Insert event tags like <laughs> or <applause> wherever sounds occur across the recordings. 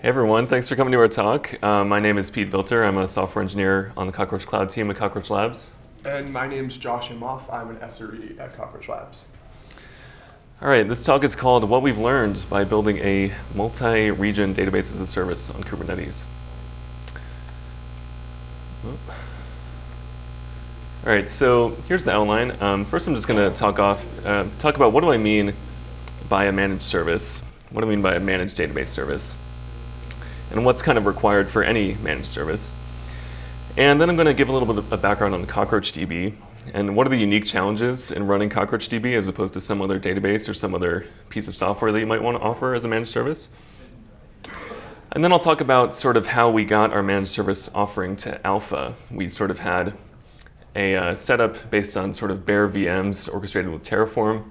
Hey everyone, thanks for coming to our talk. Uh, my name is Pete Vilter. I'm a software engineer on the Cockroach Cloud team at Cockroach Labs. And my name's Josh Imhoff. I'm an SRE at Cockroach Labs. All right, this talk is called What We've Learned by Building a Multi-Region Database as a Service on Kubernetes. All right, so here's the outline. Um, first, I'm just going to talk off, uh, talk about what do I mean by a managed service. What do I mean by a managed database service? And what's kind of required for any managed service. And then I'm going to give a little bit of a background on CockroachDB and what are the unique challenges in running CockroachDB as opposed to some other database or some other piece of software that you might want to offer as a managed service. And then I'll talk about sort of how we got our managed service offering to alpha. We sort of had a uh, setup based on sort of bare VMs orchestrated with Terraform.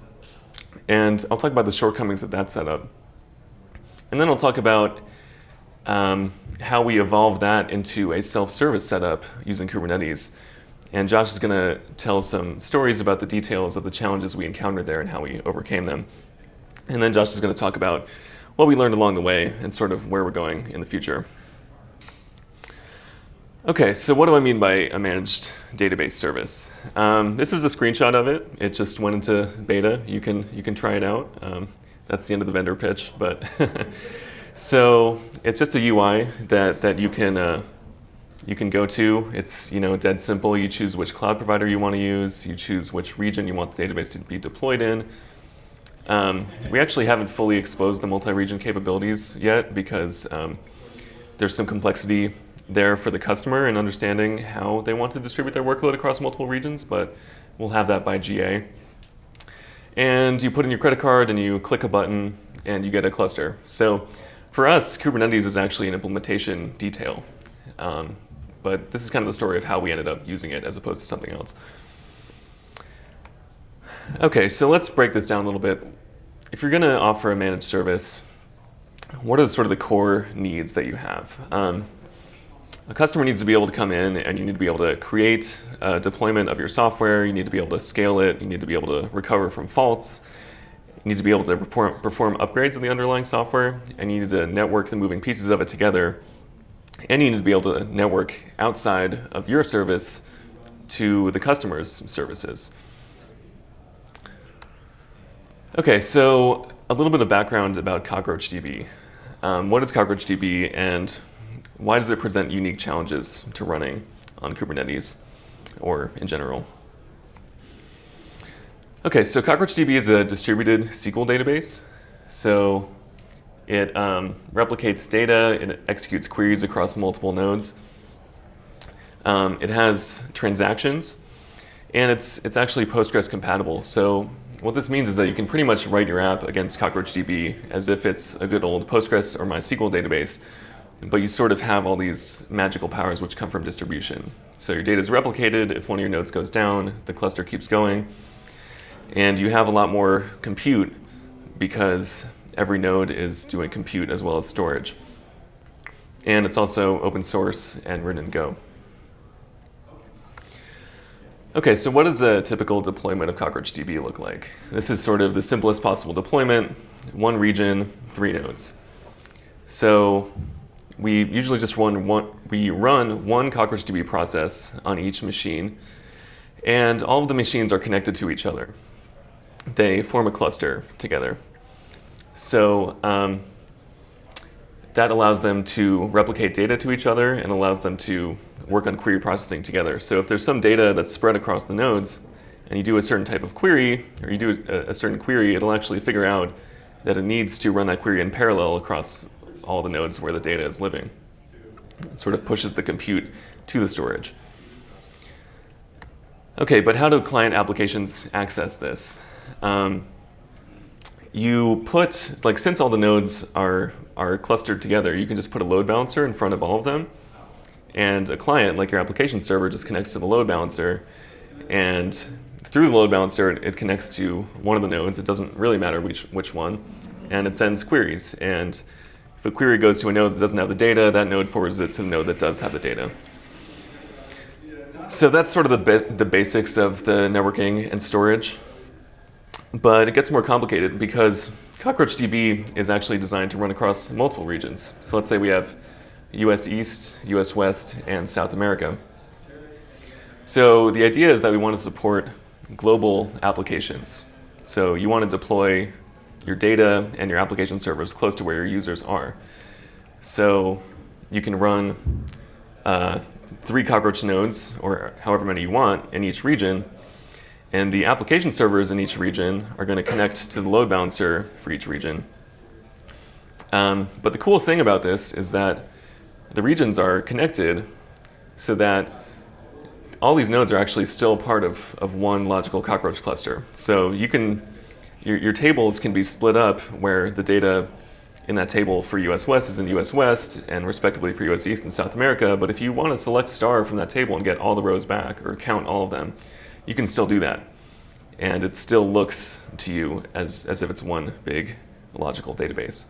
And I'll talk about the shortcomings of that setup. And then I'll talk about um, how we evolved that into a self-service setup using Kubernetes. And Josh is going to tell some stories about the details of the challenges we encountered there and how we overcame them. And then Josh is going to talk about what we learned along the way and sort of where we're going in the future. Okay, so what do I mean by a managed database service? Um, this is a screenshot of it. It just went into beta. You can you can try it out. Um, that's the end of the vendor pitch. But <laughs> so it's just a UI that that you can uh, you can go to. It's you know dead simple. You choose which cloud provider you want to use. You choose which region you want the database to be deployed in. Um, we actually haven't fully exposed the multi-region capabilities yet because um, there's some complexity there for the customer in understanding how they want to distribute their workload across multiple regions, but we'll have that by GA. And you put in your credit card and you click a button and you get a cluster. So for us, Kubernetes is actually an implementation detail. Um, but this is kind of the story of how we ended up using it as opposed to something else. Okay, so let's break this down a little bit. If you're going to offer a managed service, what are the, sort of the core needs that you have? Um, a customer needs to be able to come in and you need to be able to create a deployment of your software. You need to be able to scale it. You need to be able to recover from faults. You need to be able to perform upgrades in the underlying software. And you need to network the moving pieces of it together. And you need to be able to network outside of your service to the customer's services. Okay, so a little bit of background about CockroachDB. Um, what is CockroachDB and why does it present unique challenges to running on Kubernetes or in general? Okay, so CockroachDB is a distributed SQL database. So it um, replicates data, it executes queries across multiple nodes. Um, it has transactions, and it's, it's actually Postgres compatible. So what this means is that you can pretty much write your app against CockroachDB as if it's a good old Postgres or MySQL database but you sort of have all these magical powers which come from distribution. So your data is replicated. If one of your nodes goes down, the cluster keeps going. And you have a lot more compute because every node is doing compute as well as storage. And it's also open source and written in Go. Okay, so what does a typical deployment of CockroachDB look like? This is sort of the simplest possible deployment, one region, three nodes. So we usually just run one, we run one CockroachDB process on each machine, and all of the machines are connected to each other. They form a cluster together. So um, that allows them to replicate data to each other and allows them to work on query processing together. So if there's some data that's spread across the nodes, and you do a certain type of query, or you do a, a certain query, it'll actually figure out that it needs to run that query in parallel across all the nodes where the data is living. It sort of pushes the compute to the storage. Okay, but how do client applications access this? Um, you put, like since all the nodes are, are clustered together, you can just put a load balancer in front of all of them. And a client, like your application server, just connects to the load balancer. And through the load balancer, it, it connects to one of the nodes. It doesn't really matter which, which one. And it sends queries. And if a query goes to a node that doesn't have the data, that node forwards it to the node that does have the data. So that's sort of the, the basics of the networking and storage. But it gets more complicated because CockroachDB is actually designed to run across multiple regions. So let's say we have US East, US West, and South America. So the idea is that we want to support global applications. So you want to deploy your data and your application servers close to where your users are. So you can run uh, three Cockroach nodes, or however many you want, in each region, and the application servers in each region are going to connect to the load balancer for each region. Um, but the cool thing about this is that the regions are connected so that all these nodes are actually still part of, of one logical cockroach cluster. So you can, your, your tables can be split up where the data in that table for US West is in US West and respectively for US East and South America. But if you want to select star from that table and get all the rows back or count all of them, you can still do that. And it still looks to you as, as if it's one big logical database.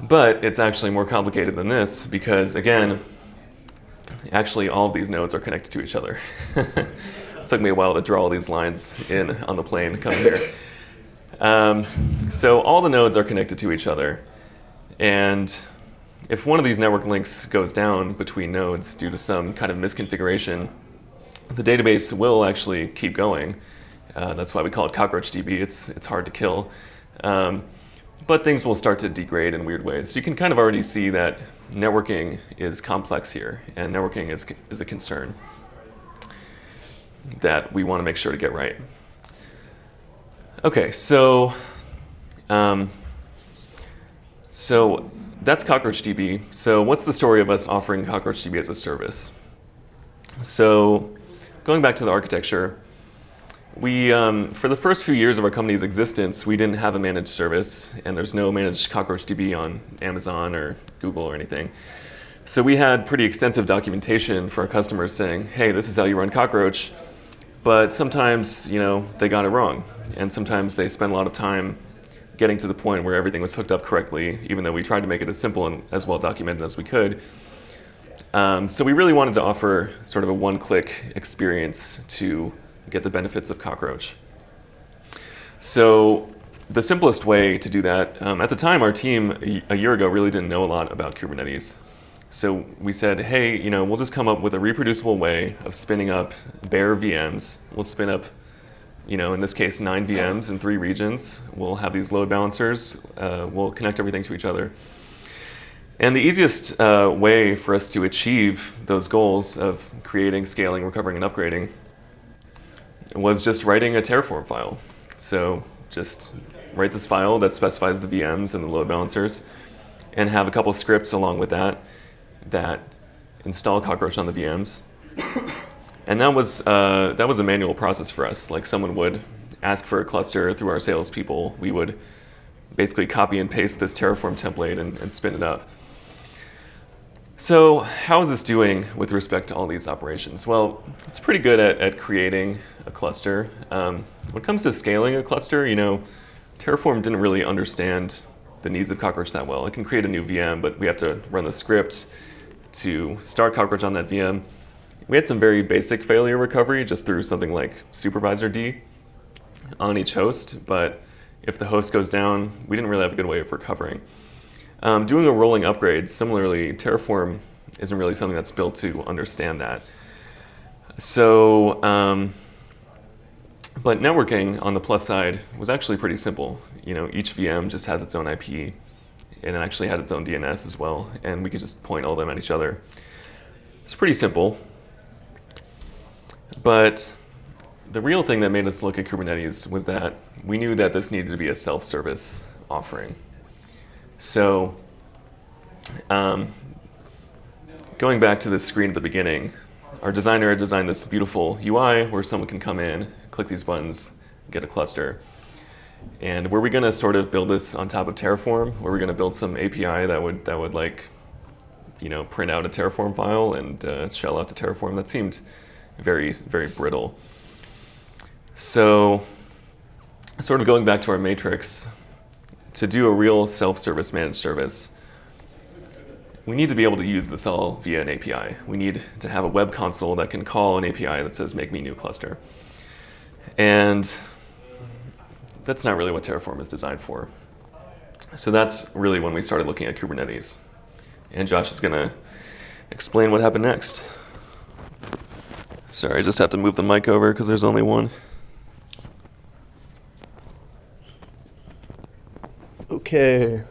But it's actually more complicated than this because, again, actually all of these nodes are connected to each other. <laughs> it took me a while to draw all these lines in on the plane coming here. Um, so all the nodes are connected to each other. And if one of these network links goes down between nodes due to some kind of misconfiguration, the database will actually keep going. Uh, that's why we call it CockroachDB. It's, it's hard to kill. Um, but things will start to degrade in weird ways. So you can kind of already see that networking is complex here, and networking is, is a concern that we want to make sure to get right. Okay, so um, so that's CockroachDB. So what's the story of us offering CockroachDB as a service? So going back to the architecture, we, um, for the first few years of our company's existence, we didn't have a managed service, and there's no managed CockroachDB on Amazon or Google or anything. So we had pretty extensive documentation for our customers saying, hey, this is how you run Cockroach, but sometimes, you know, they got it wrong, and sometimes they spent a lot of time getting to the point where everything was hooked up correctly, even though we tried to make it as simple and as well documented as we could. Um, so we really wanted to offer sort of a one-click experience to get the benefits of Cockroach. So the simplest way to do that, um, at the time our team a year ago really didn't know a lot about Kubernetes. So we said, hey, you know, we'll just come up with a reproducible way of spinning up bare VMs. We'll spin up, you know, in this case, nine VMs in three regions. We'll have these load balancers. Uh, we'll connect everything to each other. And the easiest uh, way for us to achieve those goals of creating, scaling, recovering, and upgrading was just writing a Terraform file. So just write this file that specifies the VMs and the load balancers and have a couple scripts along with that that install Cockroach on the VMs. <coughs> And that was, uh, that was a manual process for us. Like someone would ask for a cluster through our salespeople. We would basically copy and paste this Terraform template and, and spin it up. So how is this doing with respect to all these operations? Well, it's pretty good at, at creating a cluster. Um, when it comes to scaling a cluster, you know, Terraform didn't really understand the needs of Cockroach that well. It can create a new VM, but we have to run the script to start Cockroach on that VM. We had some very basic failure recovery just through something like supervisord on each host, but if the host goes down, we didn't really have a good way of recovering. Um, doing a rolling upgrade, similarly, Terraform isn't really something that's built to understand that. So, um, but networking on the plus side was actually pretty simple. You know, each VM just has its own IP, and it actually had its own DNS as well, and we could just point all of them at each other. It's pretty simple. But the real thing that made us look at Kubernetes was that we knew that this needed to be a self-service offering. So um, going back to the screen at the beginning, our designer designed this beautiful UI where someone can come in, click these buttons, get a cluster. And were we going to sort of build this on top of Terraform? Were we going to build some API that would that would like, you know, print out a Terraform file and uh, shell out to Terraform? That seemed very very brittle. So, sort of going back to our matrix, to do a real self-service managed service, we need to be able to use this all via an API. We need to have a web console that can call an API that says, make me new cluster. And that's not really what Terraform is designed for. So that's really when we started looking at Kubernetes. And Josh is going to explain what happened next. Sorry, I just have to move the mic over because there's only one. Okay.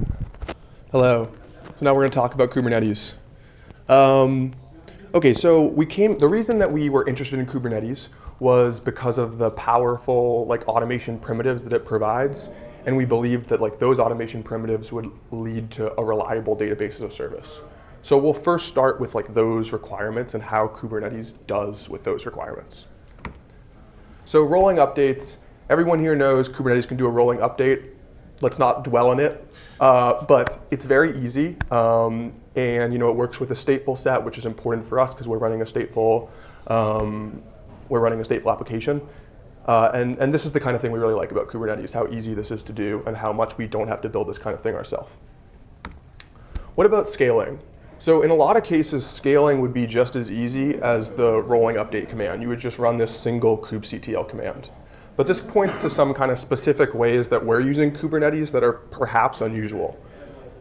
Hello. So now we're going to talk about Kubernetes. Um, okay, so we came. The reason that we were interested in Kubernetes was because of the powerful like automation primitives that it provides, and we believed that like those automation primitives would lead to a reliable database as a service. So we'll first start with like those requirements and how Kubernetes does with those requirements. So rolling updates, everyone here knows Kubernetes can do a rolling update. Let's not dwell on it, uh, but it's very easy. Um, and you know, it works with a stateful set, which is important for us because we're running a stateful, um, we're running a stateful application. Uh, and, and this is the kind of thing we really like about Kubernetes, how easy this is to do and how much we don't have to build this kind of thing ourselves. What about scaling? So in a lot of cases, scaling would be just as easy as the rolling update command. You would just run this single kubectl command. But this points to some kind of specific ways that we're using Kubernetes that are perhaps unusual.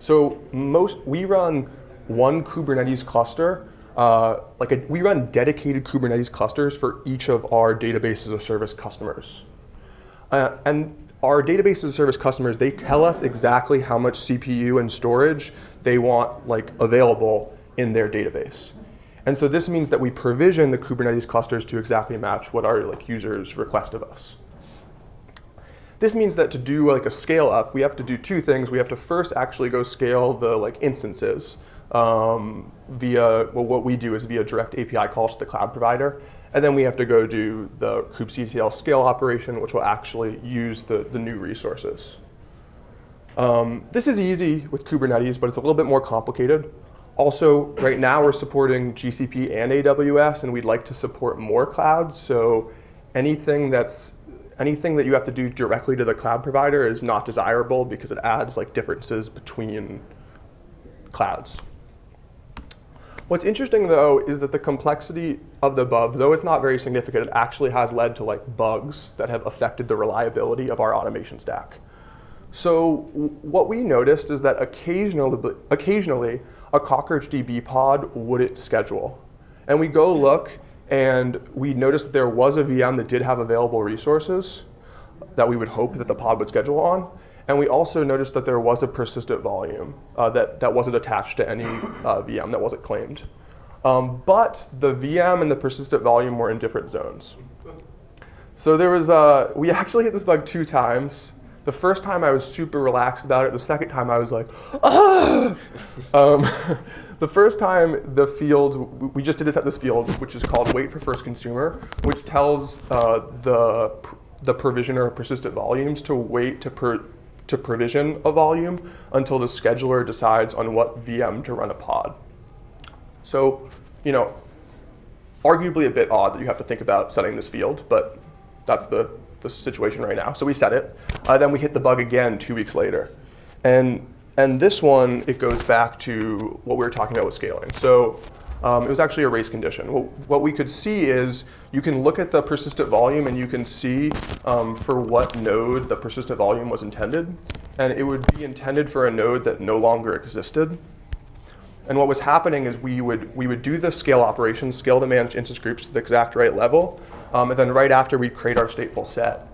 So most we run one Kubernetes cluster, uh, like a, we run dedicated Kubernetes clusters for each of our database as a service customers. Uh, and our database as a service customers, they tell us exactly how much CPU and storage they want like available in their database. And so this means that we provision the Kubernetes clusters to exactly match what our like users request of us. This means that to do like a scale up, we have to do two things. We have to first actually go scale the like instances um, via, well, what we do is via direct API calls to the cloud provider. And then we have to go do the kubectl scale operation, which will actually use the, the new resources. Um, this is easy with Kubernetes, but it's a little bit more complicated. Also, right now we're supporting GCP and AWS, and we'd like to support more clouds. So anything that's anything that you have to do directly to the cloud provider is not desirable because it adds like differences between clouds. What's interesting though is that the complexity of the above, though it's not very significant, it actually has led to like bugs that have affected the reliability of our automation stack. So what we noticed is that occasionally, occasionally a CockroachDB pod wouldn't schedule. And we go look and we noticed that there was a VM that did have available resources that we would hope that the pod would schedule on. And we also noticed that there was a persistent volume uh, that, that wasn't attached to any uh, VM that wasn't claimed. Um, but the VM and the persistent volume were in different zones. So there was, uh, we <laughs> actually hit this bug two times. The first time I was super relaxed about it. The second time I was like, ah! <laughs> Um, <laughs> the first time the field, we just did this at this field, which is called wait for first consumer, which tells uh, the, the provisioner of persistent volumes to wait to per, to provision a volume until the scheduler decides on what VM to run a pod. So, you know, arguably a bit odd that you have to think about setting this field, but that's the, the situation right now. So we set it. Uh, then we hit the bug again two weeks later. And, and this one, it goes back to what we were talking about with scaling. So um, it was actually a race condition. What, what, we could see is you can look at the persistent volume and you can see um, for what node the persistent volume was intended. And it would be intended for a node that no longer existed. And what was happening is we would, we would do the scale operation, scale the managed instance groups to the exact right level. Um, and then right after we'd create our stateful set.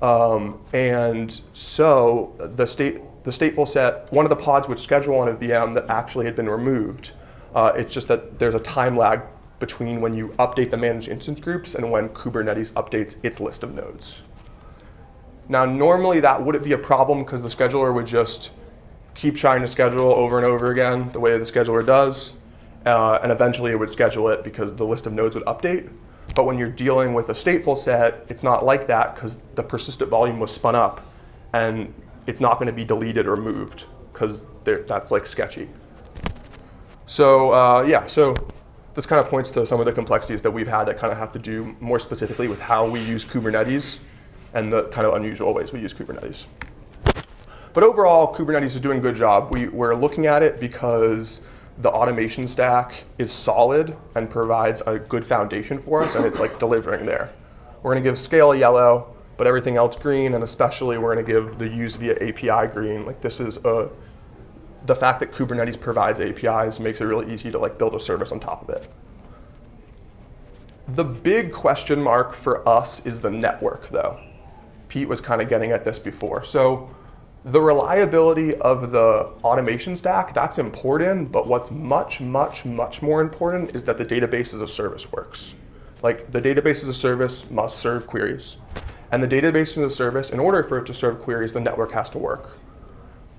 Um, and so the, state, the stateful set, one of the pods would schedule on a VM that actually had been removed. Uh, it's just that there's a time lag between when you update the managed instance groups and when Kubernetes updates its list of nodes. Now, normally that wouldn't be a problem because the scheduler would just keep trying to schedule over and over again the way the scheduler does. Uh, and eventually it would schedule it because the list of nodes would update. But when you're dealing with a stateful set, it's not like that because the persistent volume was spun up and it's not going to be deleted or moved because that's like sketchy. So uh, yeah, so this kind of points to some of the complexities that we've had that kind of have to do more specifically with how we use Kubernetes and the kind of unusual ways we use Kubernetes. But overall, Kubernetes is doing a good job. We, we're looking at it because the automation stack is solid and provides a good foundation for us, and it's like delivering there. We're gonna give scale a yellow, but everything else green, and especially we're going to give the use via API green. Like this is a, the fact that Kubernetes provides APIs makes it really easy to like build a service on top of it. The big question mark for us is the network though. Pete was kind of getting at this before. So the reliability of the automation stack, that's important, but what's much, much, much more important is that the database as a service works. Like the database as a service must serve queries. And the database as a service, in order for it to serve queries, the network has to work.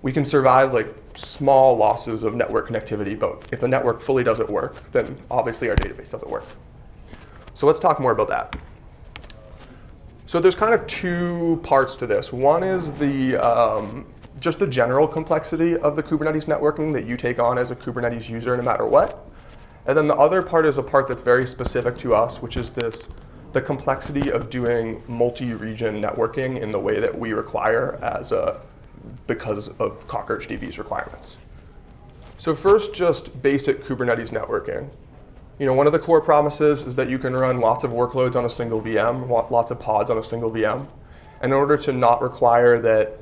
We can survive like small losses of network connectivity, but if the network fully doesn't work, then obviously our database doesn't work. So let's talk more about that. So there's kind of two parts to this. One is the um, just the general complexity of the Kubernetes networking that you take on as a Kubernetes user no matter what. And then the other part is a part that's very specific to us, which is this the complexity of doing multi-region networking in the way that we require as a because of CockroachDB's requirements. So first, just basic Kubernetes networking. You know, one of the core promises is that you can run lots of workloads on a single VM, lots of pods on a single VM. And in order to not require that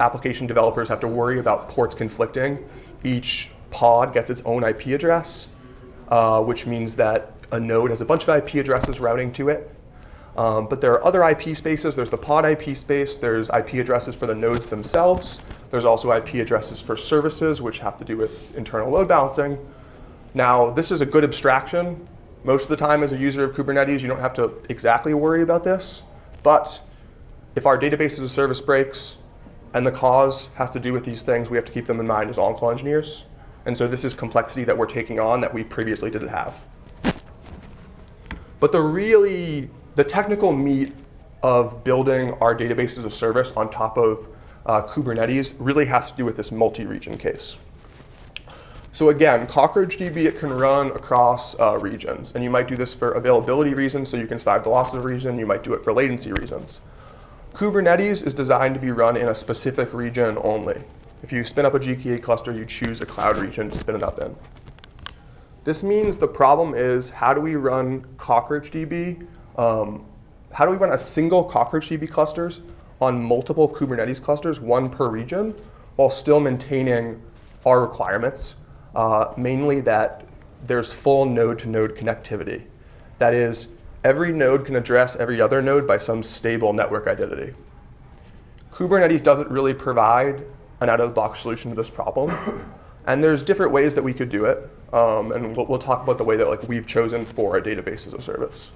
application developers have to worry about ports conflicting, each pod gets its own IP address, uh, which means that a node has a bunch of IP addresses routing to it. Um, but there are other IP spaces. There's the pod IP space. There's IP addresses for the nodes themselves. There's also IP addresses for services, which have to do with internal load balancing. Now, this is a good abstraction. Most of the time as a user of Kubernetes, you don't have to exactly worry about this. But if our database as a service breaks and the cause has to do with these things, we have to keep them in mind as on-call engineers. And so this is complexity that we're taking on that we previously didn't have. But the really, the technical meat of building our database as a service on top of uh, Kubernetes really has to do with this multi-region case. So again, CockroachDB, it can run across uh, regions. And you might do this for availability reasons, so you can survive the loss of a region. You might do it for latency reasons. Kubernetes is designed to be run in a specific region only. If you spin up a GKE cluster, you choose a cloud region to spin it up in. This means the problem is how do we run CockroachDB? Um, how do we run a single CockroachDB clusters on multiple Kubernetes clusters, one per region, while still maintaining our requirements uh, mainly that there's full node-to-node -node connectivity. That is, every node can address every other node by some stable network identity. Kubernetes doesn't really provide an out-of-the-box solution to this problem. And there's different ways that we could do it. Um, and we'll, we'll, talk about the way that like, we've chosen for a database as a service.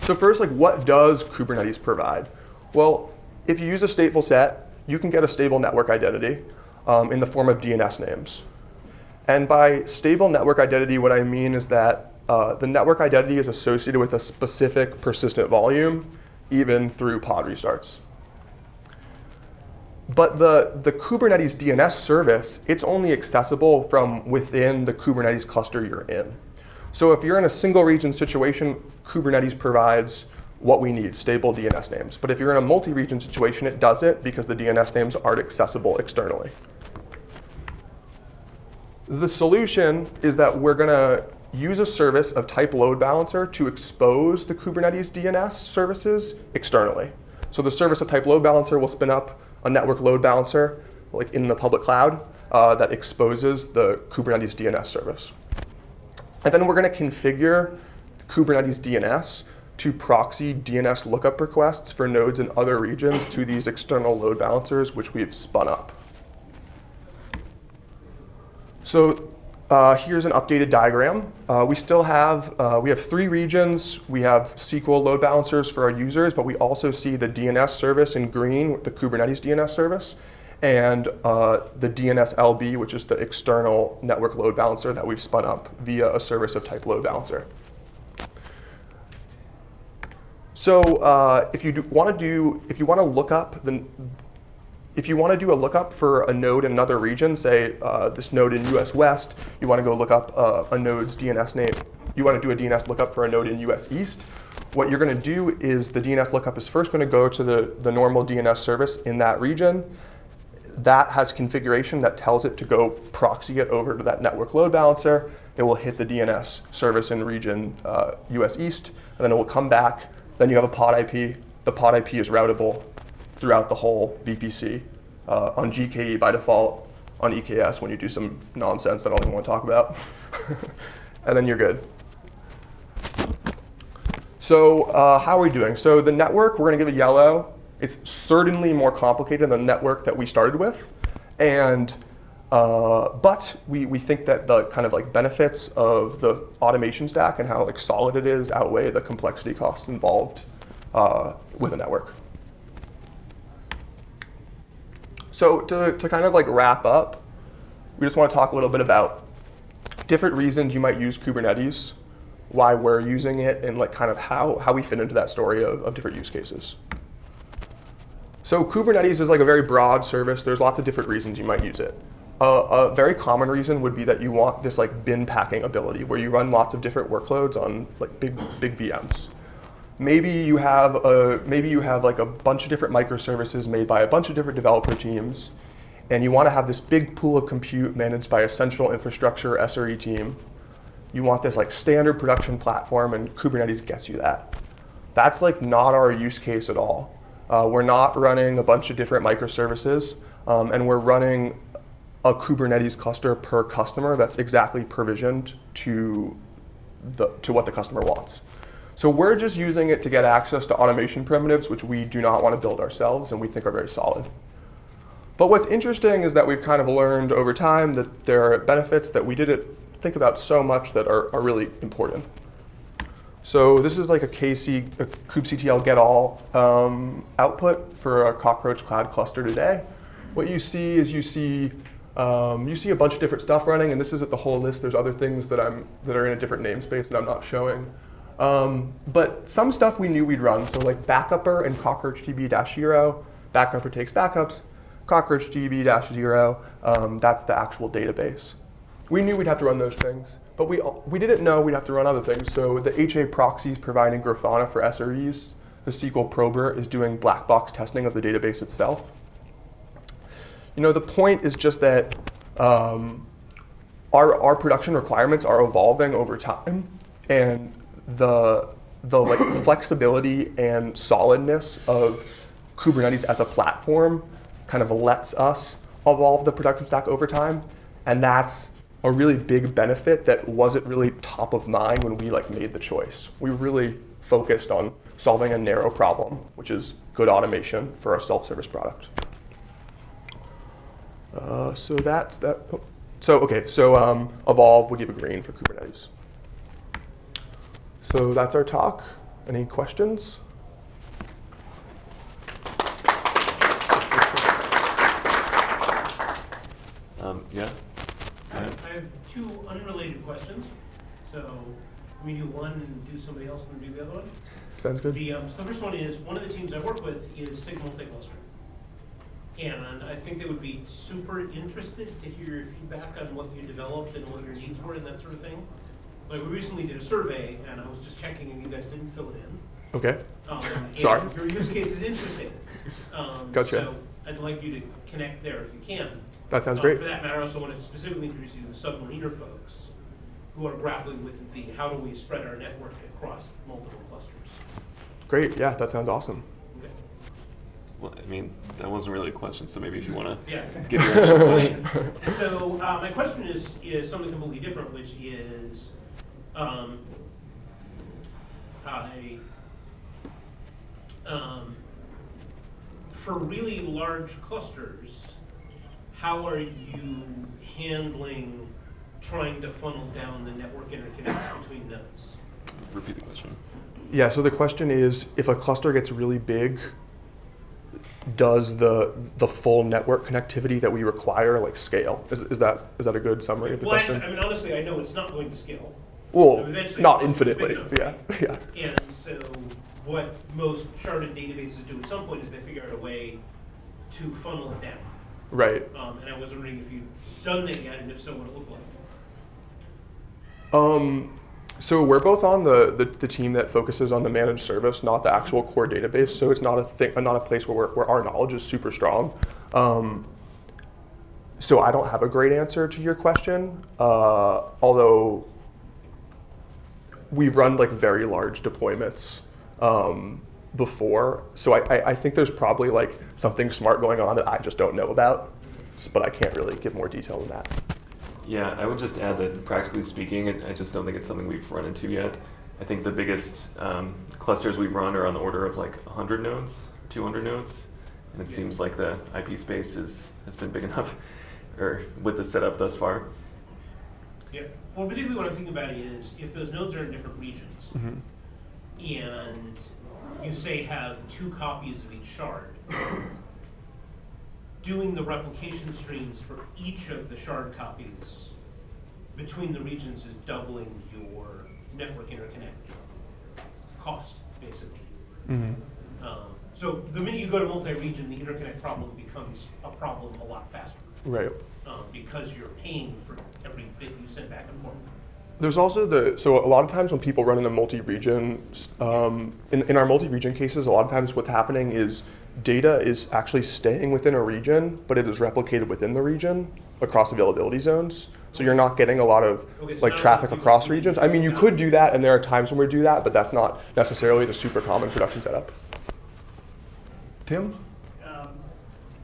So first, like, what does Kubernetes provide? Well, if you use a stateful set, you can get a stable network identity um, in the form of DNS names. And by stable network identity, what I mean is that uh, the network identity is associated with a specific persistent volume, even through pod restarts. But the, the Kubernetes DNS service, it's only accessible from within the Kubernetes cluster you're in. So if you're in a single region situation, Kubernetes provides what we need, stable DNS names. But if you're in a multi-region situation, it doesn't because the DNS names aren't accessible externally. The solution is that we're going to use a service of type load balancer to expose the Kubernetes DNS services externally. So the service of type load balancer will spin up a network load balancer like in the public cloud uh, that exposes the Kubernetes DNS service. And then we're going to configure Kubernetes DNS to proxy DNS lookup requests for nodes in other regions to these external load balancers, which we've spun up. So uh, here's an updated diagram. Uh, we still have, uh, we have three regions. We have SQL load balancers for our users, but we also see the DNS service in green, the Kubernetes DNS service, and uh, the DNS LB, which is the external network load balancer that we've spun up via a service of type load balancer. So uh, if you want to do, if you want to look up the, if you want to do a lookup for a node in another region, say uh, this node in US West, you want to go look up uh, a node's DNS name. You want to do a DNS lookup for a node in US East. What you're going to do is the DNS lookup is first going to go to the, the normal DNS service in that region. That has configuration that tells it to go proxy it over to that network load balancer. It will hit the DNS service in region uh, US East, and then it will come back. Then you have a pod IP the pod IP is routable throughout the whole VPC uh, on GKE by default, on EKS when you do some nonsense that I don't even want to talk about, <laughs> and then you're good. So uh, how are we doing? So the network, we're going to give a yellow. It's certainly more complicated than the network that we started with. And, uh, but we, we think that the kind of like benefits of the automation stack and how like solid it is outweigh the complexity costs involved uh, with a network. So to, to kind of like wrap up, we just want to talk a little bit about different reasons you might use Kubernetes why we're using it and like kind of how, how we fit into that story of, of different use cases. So Kubernetes is like a very broad service. There's lots of different reasons you might use it. Uh, a very common reason would be that you want this like bin packing ability where you run lots of different workloads on like big, big VMs. Maybe you have a, maybe you have like a bunch of different microservices made by a bunch of different developer teams and you want to have this big pool of compute managed by a central infrastructure SRE team you want this like standard production platform and Kubernetes gets you that. That's like not our use case at all. Uh, we're not running a bunch of different microservices um, and we're running a Kubernetes cluster per customer that's exactly provisioned to, the, to what the customer wants. So we're just using it to get access to automation primitives, which we do not want to build ourselves and we think are very solid. But what's interesting is that we've kind of learned over time that there are benefits that we didn't think about so much that are, are really important. So this is like a KC, a kubectl get all um, output for a Cockroach Cloud cluster today. What you see is you see um, you see a bunch of different stuff running, and this isn't the whole list. There's other things that I'm that are in a different namespace that I'm not showing. Um, but some stuff we knew we'd run. So like Backupper and CockroachDB-0. Backupper takes backups. CockroachDB-0, um, that's the actual database we knew we'd have to run those things, but we, we didn't know we'd have to run other things. So the HA proxies providing Grafana for SREs. The SQL prober is doing black box testing of the database itself. You know, the point is just that um, our, our production requirements are evolving over time, and the, the like <coughs> flexibility and solidness of Kubernetes as a platform kind of lets us evolve the production stack over time, and that's a really big benefit that wasn't really top of mind when we like made the choice. We really focused on solving a narrow problem, which is good automation for our self-service product. Uh, so that's that. Oh. So okay, so um, evolve would give a green for Kubernetes. So that's our talk. Any questions? Um, yeah two unrelated questions. So we do one and do somebody else and do the other one. Sounds good. The, um, so the first one is, one of the teams I work with is SIG multi-cluster. And I think they would be super interested to hear your feedback on what you developed and what your needs were and that sort of thing. Like we recently did a survey and I was just checking and you guys didn't fill it in. Okay. Um, <laughs> Sorry. Your use case is interesting. Um, gotcha. So I'd like you to connect there if you can. That sounds Um, great. For that matter, I also want to specifically introduce you to the submariner folks who are grappling with the how do we spread our network across multiple clusters. Great. Yeah, that sounds awesome. Okay. Well, I mean, that wasn't really a question, so maybe if you want to Yeah. give your actual question. <laughs> So uh, my question is is something completely different, which is, um, I, um, for really large clusters, how are you handling trying to funnel down the network interconnects between nodes? Repeat the question. Yeah, so the question is, if a cluster gets really big, does the the full network connectivity that we require like scale? Is, is that is that a good summary of the Well, question? I, I mean, honestly, I know it's not going to scale. Well, eventually not infinitely. Yeah, yeah. And so what most sharded databases do at some point is they figure out a way to funnel it down. Right. Um, and I was wondering if you've done that yet, and if so, what it looked like. Um, so we're both on the, the, the team that focuses on the managed service, not the actual core database. So it's not a thing, not a place where, we're, where our knowledge is super strong. Um, so I don't have a great answer to your question, uh, although we've run like very large deployments um, before. So I, I, I think there's probably like something smart going on that I just don't know about, but I can't really give more detail than that. Yeah, I would just add that practically speaking, I I just don't think it's something we've run into yet. I think the biggest um, clusters we've run are on the order of like 100 nodes, 200 nodes, and it seems like the IP space is, has been big <laughs> enough, or with the setup thus far. Yeah, well, particularly what I'm thinking about is if those nodes are in different regions and you say have two copies of each shard, <coughs> doing the replication streams for each of the shard copies between the regions is doubling your network interconnect cost, basically. Um, so the minute you go to multi-region, the interconnect problem becomes a problem a lot faster Right. Um, because you're paying for every bit you send back and forth. There's also the, so a lot of times when people run in a multi-region, um, in, in our multi-region cases, a lot of times what's happening is data is actually staying within a region, but it is replicated within the region across availability zones. So you're not getting a lot of Okay, so like traffic across regions. I mean, you could do that and there are times when we do that, but that's not necessarily the super common production setup. Tim? Um,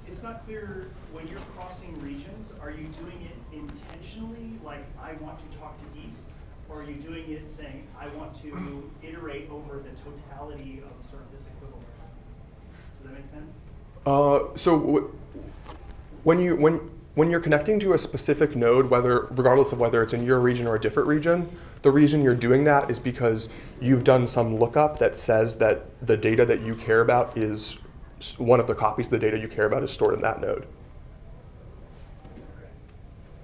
It's not clear, when you're crossing regions, are you doing it intentionally, like, I want to talk to east? Or are you doing it saying, I want to iterate over the totality of sort of this equivalence? Does that make sense? Uh, so when you when when you're connecting to a specific node, whether regardless of whether it's in your region or a different region, the reason you're doing that is because you've done some lookup that says that the data that you care about is one of the copies of the data you care about is stored in that node.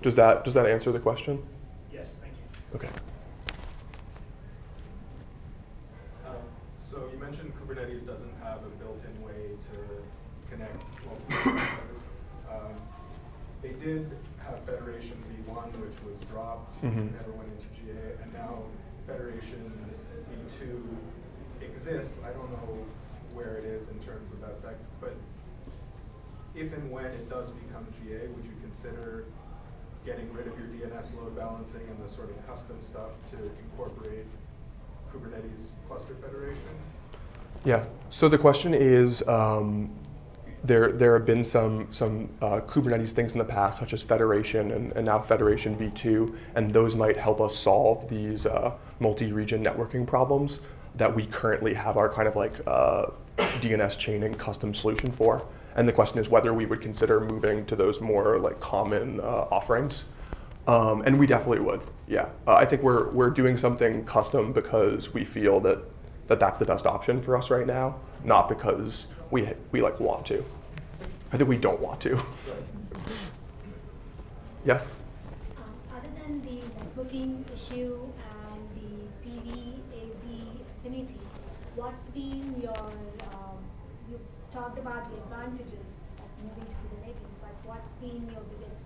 Does that does that answer the question? Yes, thank you. Okay. Um, So you mentioned Kubernetes doesn't have a built-in way to connect multiple. Um, They did have Federation v1, which was dropped, Mhm. never went into GA, and now Federation v2 exists. I don't know where it is in terms of that sec, but if and when it does become GA, would you consider getting rid of your DNS load balancing and the sort of custom stuff to incorporate Kubernetes cluster federation? Yeah. So the question is, um, there there have been some some uh, Kubernetes things in the past, such as Federation and, and now Federation v2, and those might help us solve these uh, multi-region networking problems that we currently have our kind of like uh, DNS chaining custom solution for. And the question is whether we would consider moving to those more like common uh, offerings. Um, and we definitely would, yeah. Uh, I think we're, we're doing something custom because we feel that, that that's the best option for us right now, not because we, we like want to. I think we don't want to. <laughs> yes? Um, Other than the networking issue and the PV-AZ affinity, what's been your, um, you talked about the advantages of moving to Kubernetes, but what's been your biggest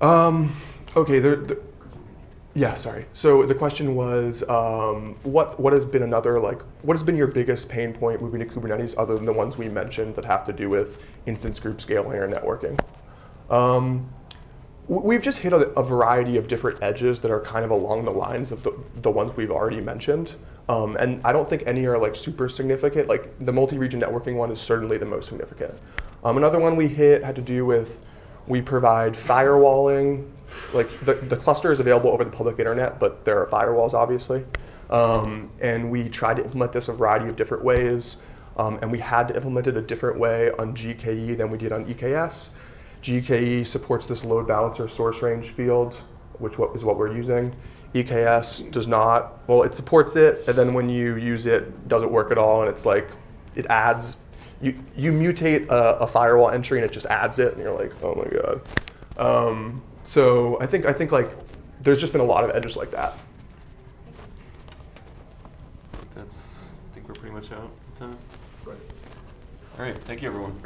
point? Um, okay, there, there, yeah, sorry. So the question was, um, what, what has been another, like, what has been your biggest pain point moving to Kubernetes other than the ones we mentioned that have to do with instance group scaling or networking? Um, we've just hit a, a variety of different edges that are kind of along the lines of the, the ones we've already mentioned. Um, and I don't think any are like super significant. Like the multi-region networking one is certainly the most significant. Um, another one we hit had to do with we provide firewalling. Like the, the cluster is available over the public internet, but there are firewalls obviously. Um, and we tried to implement this a variety of different ways. Um, and we had to implement it a different way on GKE than we did on EKS. GKE supports this load balancer source range field, which is what we're using. EKS does not. Well, it supports it, and then when you use it, it doesn't work at all, and it's like it adds. You, you mutate a, a firewall entry and it just adds it, and you're like, oh my god. Um, so I think I think like there's just been a lot of edges like that. That's, I think we're pretty much out of time. Right. All right, thank you, everyone.